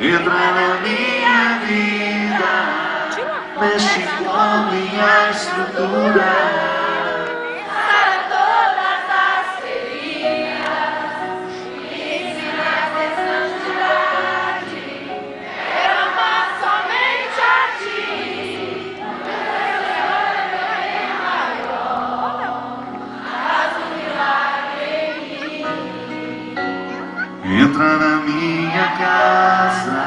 Entra na minha vida, mexe com a minha estrutura. Entra na minha casa.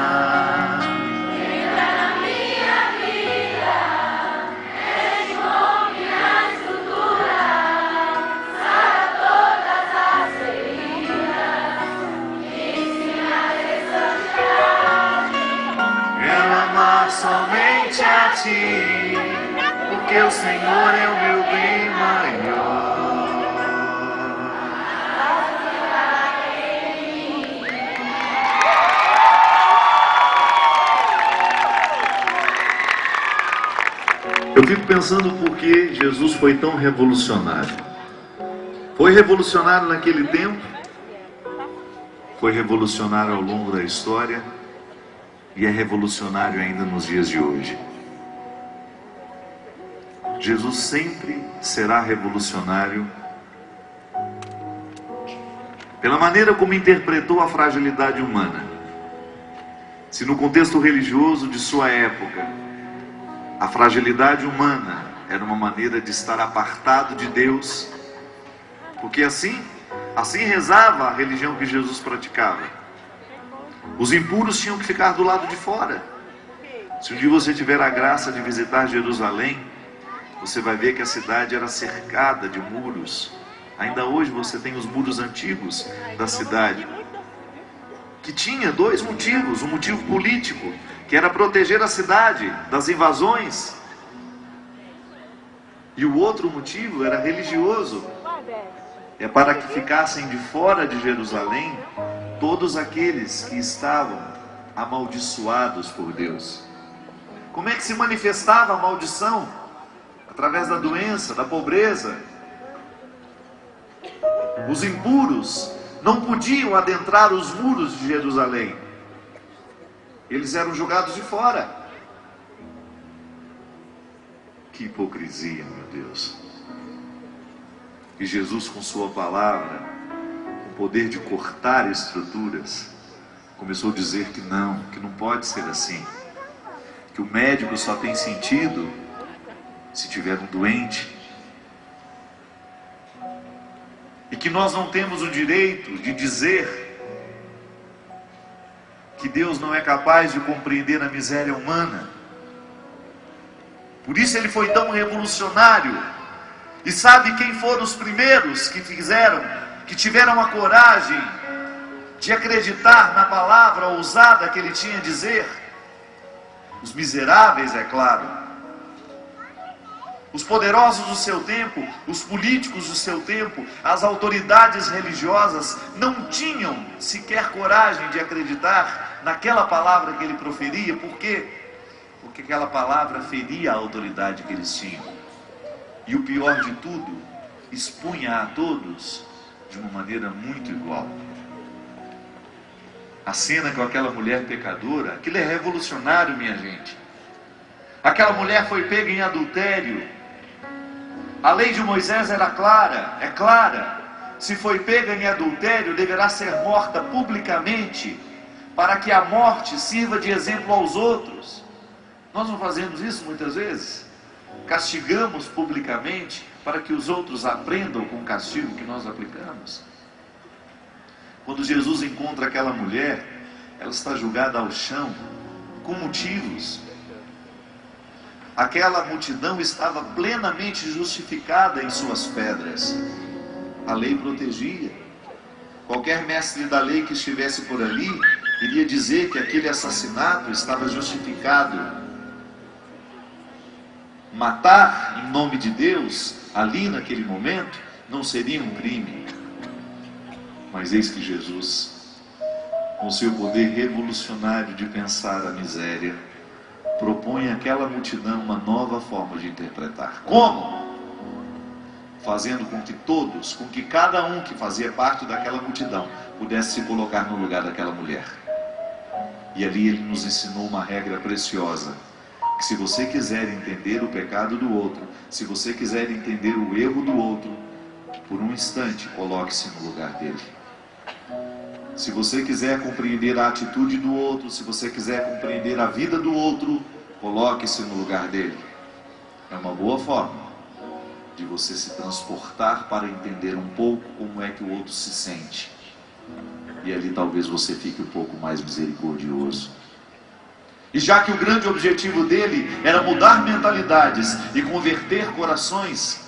Entra na minha vida, com minha estrutura, sara todas as feridas, ensina a santidade. Quero amar somente a ti, porque o Senhor é o meu bem maior. Eu fico pensando por que Jesus foi tão revolucionário. Foi revolucionário naquele tempo, foi revolucionário ao longo da história e é revolucionário ainda nos dias de hoje. Jesus sempre será revolucionário pela maneira como interpretou a fragilidade humana. Se no contexto religioso de sua época, a fragilidade humana era uma maneira de estar apartado de Deus, porque assim, assim rezava a religião que Jesus praticava. Os impuros tinham que ficar do lado de fora. Se um dia você tiver a graça de visitar Jerusalém, você vai ver que a cidade era cercada de muros. Ainda hoje você tem os muros antigos da cidade, que tinha dois motivos: um motivo político, que era proteger a cidade das invasões, e o outro motivo era religioso, é para que ficassem de fora de Jerusalém todos aqueles que estavam amaldiçoados por Deus. Como é que se manifestava a maldição? Através da doença, da pobreza. Os impuros não podiam adentrar os muros de Jerusalém. Eles eram jogados de fora. Que hipocrisia, meu Deus. E Jesus, com Sua palavra, com o poder de cortar estruturas, começou a dizer que não, que não pode ser assim. Que o médico só tem sentido se tiver um doente. E que nós não temos o direito de dizer que Deus não é capaz de compreender a miséria humana. Por isso ele foi tão revolucionário. E sabe quem foram os primeiros que fizeram, que tiveram a coragem de acreditar na palavra ousada que ele tinha a dizer? Os miseráveis, é claro. Os poderosos do seu tempo, os políticos do seu tempo, as autoridades religiosas não tinham sequer coragem de acreditar naquela palavra que ele proferia, por quê? Porque aquela palavra feria a autoridade que eles tinham. E o pior de tudo, expunha a todos de uma maneira muito igual. A cena com aquela mulher pecadora, aquilo é revolucionário, minha gente. Aquela mulher foi pega em adultério, a lei de Moisés era clara, é clara. Se foi pega em adultério, deverá ser morta publicamente, para que a morte sirva de exemplo aos outros. Nós não fazemos isso muitas vezes? Castigamos publicamente para que os outros aprendam com o castigo que nós aplicamos. Quando Jesus encontra aquela mulher, ela está julgada ao chão, com motivos, aquela multidão estava plenamente justificada em suas pedras. A lei protegia. Qualquer mestre da lei que estivesse por ali iria dizer que aquele assassinato estava justificado. Matar em nome de Deus, ali naquele momento, não seria um crime. Mas eis que Jesus, com seu poder revolucionário de pensar a miséria, propõe àquela multidão uma nova forma de interpretar. Como? fazendo com que todos, com que cada um que fazia parte daquela multidão pudesse se colocar no lugar daquela mulher. E ali ele nos ensinou uma regra preciosa: que se você quiser entender o pecado do outro, se você quiser entender o erro do outro, por um instante coloque-se no lugar dele. Se você quiser compreender a atitude do outro, se você quiser compreender a vida do outro, coloque-se no lugar dele. É uma boa forma de você se transportar para entender um pouco como é que o outro se sente. E ali talvez você fique um pouco mais misericordioso. E já que o grande objetivo dele era mudar mentalidades e converter corações,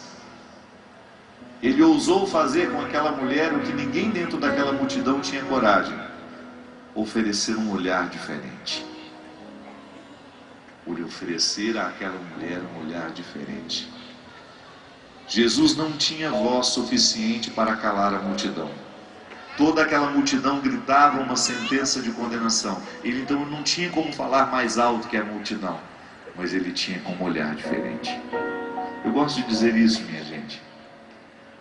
ele ousou fazer com aquela mulher o que ninguém dentro daquela multidão tinha coragem: oferecer um olhar diferente. Por oferecer àquela mulher um olhar diferente. Jesus não tinha voz suficiente para calar a multidão. Toda aquela multidão gritava uma sentença de condenação. Ele então não tinha como falar mais alto que a multidão, mas ele tinha como olhar diferente. Eu gosto de dizer isso, minha gente.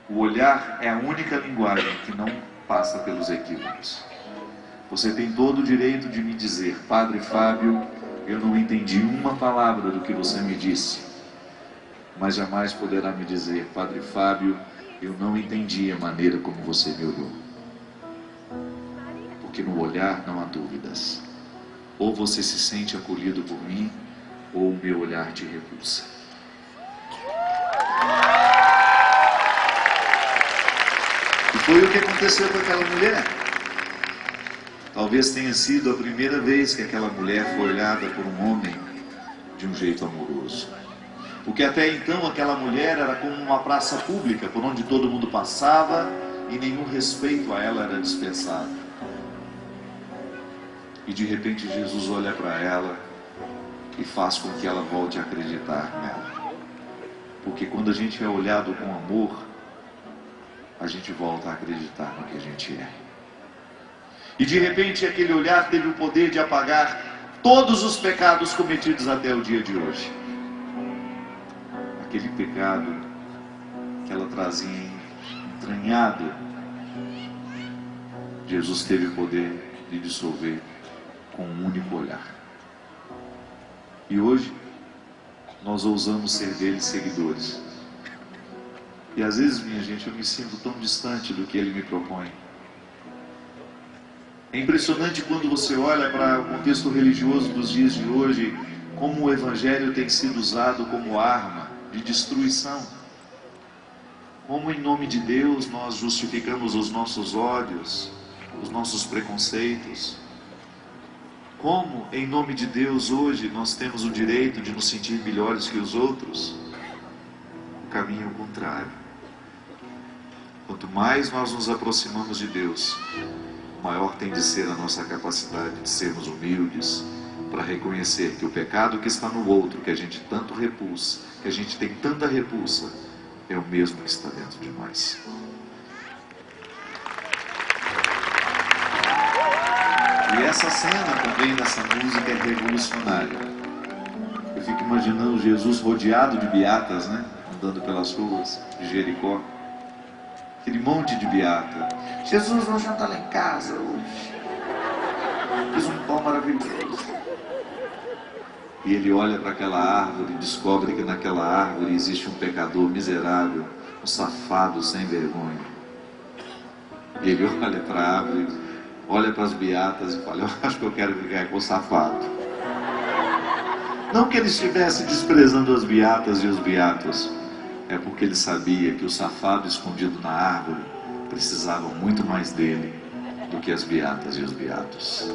O olhar é a única linguagem que não passa pelos equívocos. Você tem todo o direito de me dizer, Padre Fábio, eu não entendi uma palavra do que você me disse mas jamais poderá me dizer, Padre Fábio, eu não entendi a maneira como você me olhou. Porque no olhar não há dúvidas. Ou você se sente acolhido por mim, ou o meu olhar te repulsa. E foi o que aconteceu com aquela mulher. Talvez tenha sido a primeira vez que aquela mulher foi olhada por um homem de um jeito amoroso. Porque até então aquela mulher era como uma praça pública por onde todo mundo passava e nenhum respeito a ela era dispensado. E de repente Jesus olha para ela e faz com que ela volte a acreditar nela. Porque quando a gente é olhado com amor, a gente volta a acreditar no que a gente é. E de repente aquele olhar teve o poder de apagar todos os pecados cometidos até o dia de hoje aquele pecado que ela trazia entranhado, Jesus teve o poder de dissolver com um único olhar. E hoje, nós ousamos ser dele seguidores. E às vezes, minha gente, eu me sinto tão distante do que ele me propõe. É impressionante quando você olha para o contexto religioso dos dias de hoje, como o evangelho tem sido usado como arma de destruição. Como em nome de Deus nós justificamos os nossos ódios, os nossos preconceitos. Como em nome de Deus hoje nós temos o direito de nos sentir melhores que os outros. O caminho é o contrário. Quanto mais nós nos aproximamos de Deus, maior tem de ser a nossa capacidade de sermos humildes, para reconhecer que o pecado que está no outro, que a gente tanto repulsa, que a gente tem tanta repulsa, é o mesmo que está dentro de nós. E essa cena também dessa música é revolucionária. Eu fico imaginando Jesus rodeado de beatas, né? Andando pelas ruas de Jericó. Aquele monte de beata. Jesus, vamos jantar lá em casa hoje. Fiz um pão maravilhoso. E ele olha para aquela árvore e descobre que naquela árvore existe um pecador miserável, um safado sem vergonha. E ele olha para a árvore, olha para as beatas e fala: Eu acho que eu quero ficar com o safado. Não que ele estivesse desprezando as beatas e os beatos, é porque ele sabia que o safado escondido na árvore precisava muito mais dele do que as beatas e os beatos.